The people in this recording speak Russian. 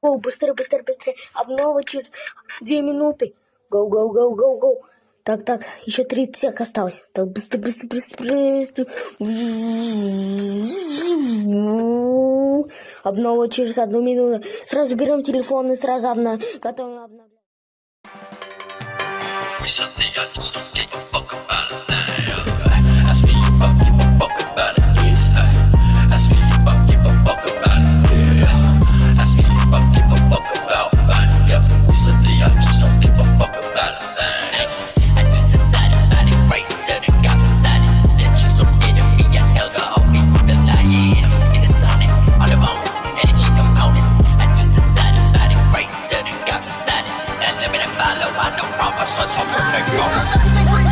Гоу, быстрее, быстрее, быстрее. Обнова через две минуты. Гоу, гоу, гоу, гоу, гоу. Так, так, еще 30 сек осталось. Так, быстро, быстро, быстро, быстро. Обнова через одну минуту. Сразу берем телефон и сразу обна... готовим обновлять. by the promises of your nigga.